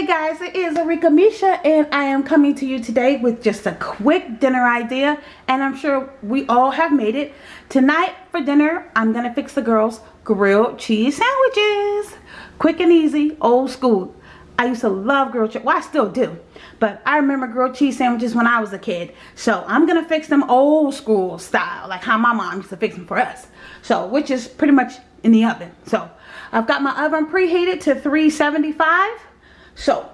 Hey guys, it is Arika Misha and I am coming to you today with just a quick dinner idea and I'm sure we all have made it. Tonight for dinner, I'm going to fix the girls grilled cheese sandwiches. Quick and easy, old school. I used to love grilled cheese, well I still do, but I remember grilled cheese sandwiches when I was a kid. So I'm going to fix them old school style, like how my mom used to fix them for us. So, which is pretty much in the oven. So, I've got my oven preheated to 375 so,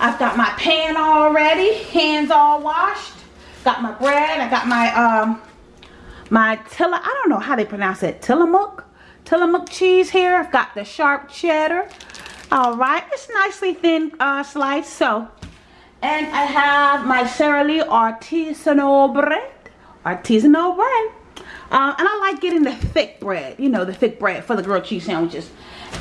I've got my pan all ready, hands all washed. Got my bread, I got my, um, my Tilla, I don't know how they pronounce it, Tillamook? Tillamook cheese here. I've got the sharp cheddar. All right, it's nicely thin uh, sliced, so. And I have my Sara Lee artisanal bread, artisanal bread. Uh, and I like getting the thick bread, you know, the thick bread for the grilled cheese sandwiches.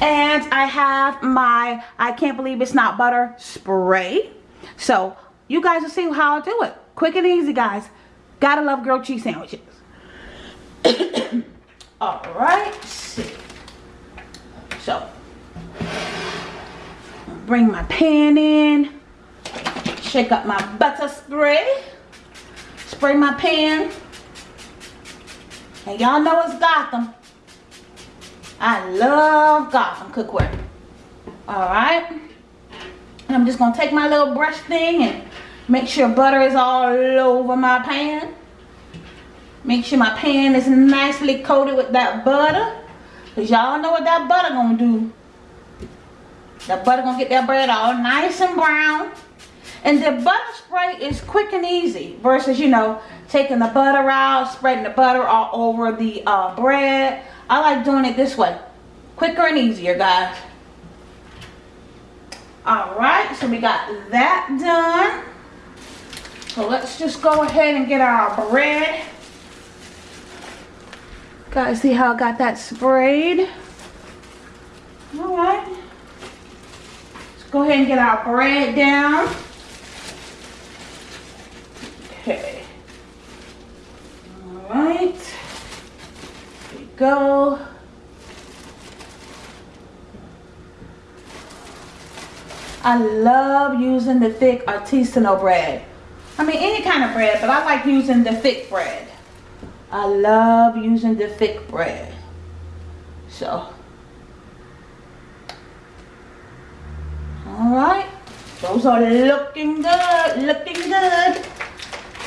And I have my, I can't believe it's not butter spray. So you guys will see how I do it. Quick and easy, guys. Gotta love grilled cheese sandwiches. Alright, So, bring my pan in. Shake up my butter spray. Spray my pan. And y'all know it's Gotham. I love Gotham cookware. Alright. And I'm just going to take my little brush thing and make sure butter is all over my pan. Make sure my pan is nicely coated with that butter. Because y'all know what that butter going to do. That butter going to get that bread all nice and brown. And the butter spray is quick and easy versus, you know, taking the butter out, spreading the butter all over the uh, bread. I like doing it this way. Quicker and easier, guys. Alright, so we got that done. So let's just go ahead and get our bread. Guys, see how I got that sprayed? Alright. Let's go ahead and get our bread down. Okay. Alright. Here we go. I love using the thick artisanal bread. I mean any kind of bread, but I like using the thick bread. I love using the thick bread. So. Alright. Those are looking good. Looking good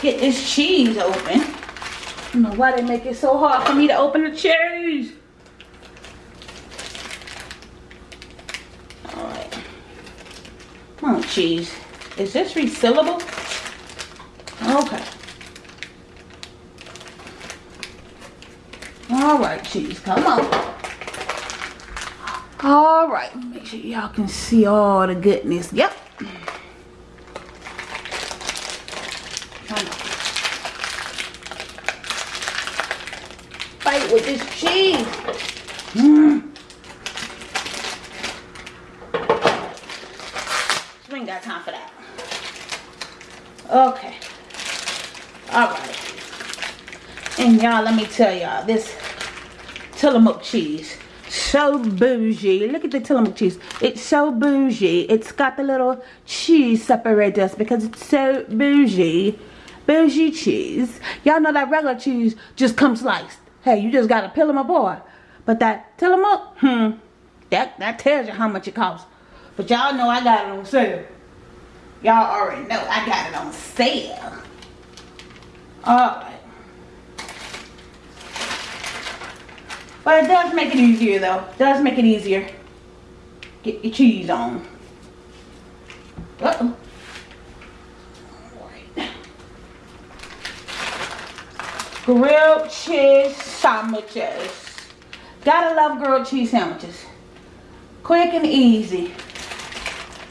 get this cheese open. I don't know why they make it so hard for me to open the cheese. Alright. Come on, cheese. Is this resealable? Okay. Alright, cheese. Come on. Alright. Make sure y'all can see all the goodness. Yep. With this cheese. Mm. We ain't got time for that. Okay. Alright. And y'all, let me tell y'all, this Tillamook cheese, so bougie. Look at the Tillamook cheese. It's so bougie. It's got the little cheese separators because it's so bougie. Bougie cheese. Y'all know that regular cheese just comes sliced. Hey, you just got to peel them boy. But that, tell up, hmm, that, that tells you how much it costs. But y'all know I got it on sale. Y'all already know I got it on sale. Alright. But it does make it easier though. It does make it easier. Get your cheese on. Uh-oh. Grilled cheese sandwiches. Gotta love grilled cheese sandwiches. Quick and easy.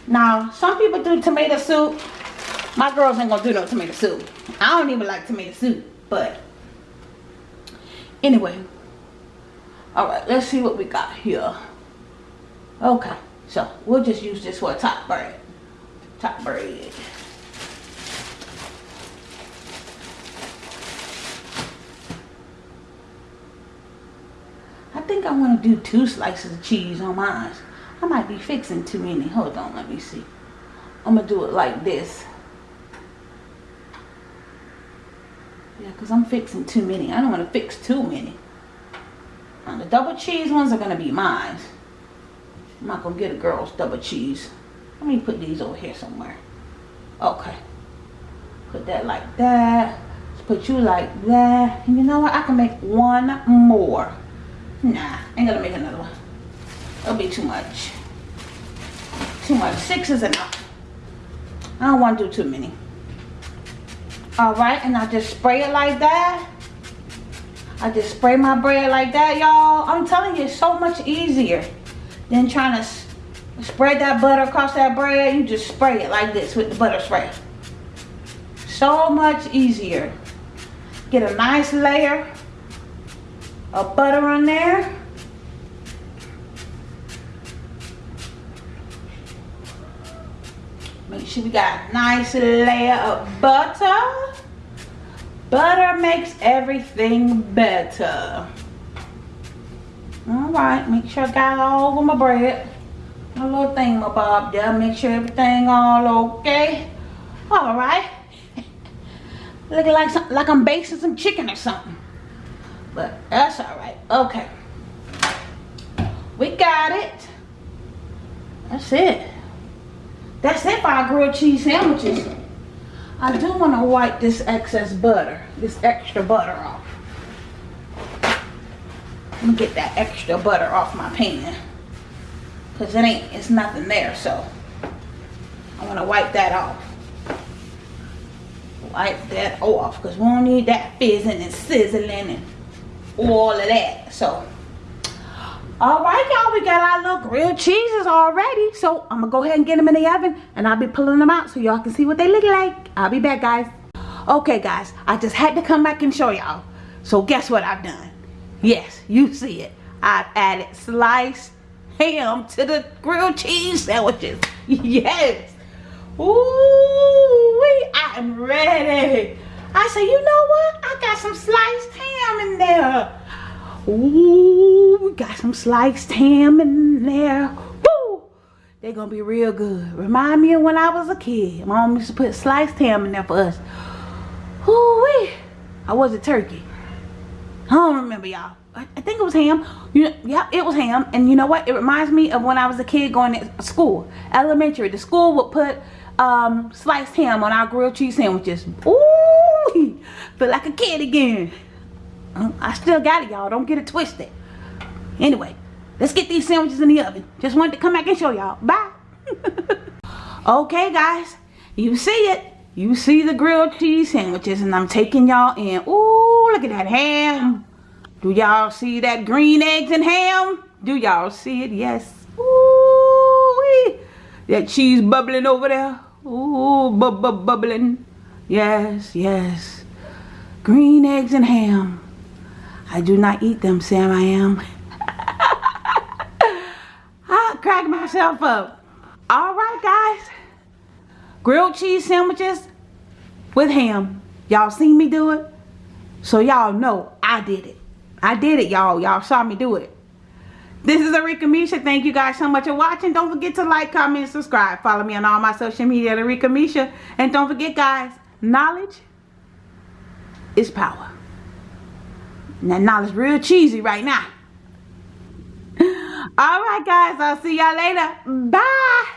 Now, some people do tomato soup. My girls ain't gonna do no tomato soup. I don't even like tomato soup, but anyway. Alright, let's see what we got here. Okay, so we'll just use this for a top bread. Top bread. think I want to do two slices of cheese on mine. I might be fixing too many. Hold on, let me see. I'm going to do it like this. Yeah, because I'm fixing too many. I don't want to fix too many. Now, the double cheese ones are going to be mine. I'm not going to get a girl's double cheese. Let me put these over here somewhere. Okay. Put that like that. Put you like that. And you know what? I can make one more. Nah, ain't gonna make another one. It'll be too much. Too much. Six is enough. I don't want to do too many. Alright, and I just spray it like that. I just spray my bread like that, y'all. I'm telling you, it's so much easier than trying to spread that butter across that bread. You just spray it like this with the butter spray. So much easier. Get a nice layer of butter on there. Make sure we got a nice layer of butter. Butter makes everything better. Alright, make sure I got all over my bread. My little thing, my bob there. Make sure everything all okay. Alright. Looking like some, like I'm basting some chicken or something. But that's alright. Okay. We got it. That's it. That's it for our grilled cheese sandwiches. I do want to wipe this excess butter, this extra butter off. Let me get that extra butter off my pan. Because it ain't, it's nothing there, so I want to wipe that off. Wipe that off because we don't need that fizzing and sizzling and all of that. So all right, y'all, we got our little grilled cheeses already. So I'm gonna go ahead and get them in the oven and I'll be pulling them out so y'all can see what they look like. I'll be back, guys. Okay, guys, I just had to come back and show y'all. So guess what I've done? Yes, you see it. I've added sliced ham to the grilled cheese sandwiches. Yes. Ooh, I am ready. I say, you know what? Got some sliced ham in there. Ooh, we got some sliced ham in there. Woo! They're gonna be real good. Remind me of when I was a kid. Mom used to put sliced ham in there for us. Ooh, wee. I was a turkey. I don't remember y'all. I, I think it was ham. You know, yeah, it was ham. And you know what? It reminds me of when I was a kid going to school, elementary. The school would put um, sliced ham on our grilled cheese sandwiches. Ooh, feel like a kid again. Um, I still got it, y'all. Don't get it twisted. Anyway, let's get these sandwiches in the oven. Just wanted to come back and show y'all. Bye. okay, guys. You see it. You see the grilled cheese sandwiches, and I'm taking y'all in. Ooh, look at that ham. Do y'all see that green eggs and ham? Do y'all see it? Yes. Ooh, that cheese bubbling over there. Ooh, bu bu bubbling. Yes, yes. Green eggs and ham. I do not eat them, Sam, I am. I crack myself up. All right, guys. Grilled cheese sandwiches with ham. Y'all seen me do it? So y'all know I did it. I did it, y'all. Y'all saw me do it. This is Arika Misha. Thank you guys so much for watching. Don't forget to like, comment, subscribe. Follow me on all my social media at Arika Misha. And don't forget, guys, knowledge is power. And that knowledge real cheesy right now. All right, guys. I'll see y'all later. Bye.